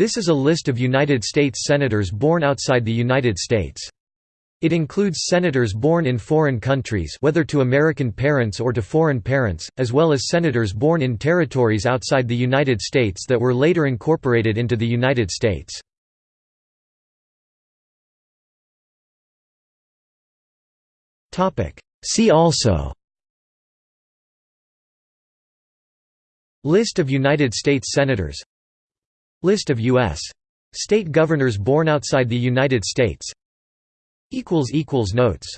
This is a list of United States Senators born outside the United States. It includes senators born in foreign countries whether to American parents or to foreign parents, as well as senators born in territories outside the United States that were later incorporated into the United States. See also List of United States Senators List of U.S. state governors born outside the United States Notes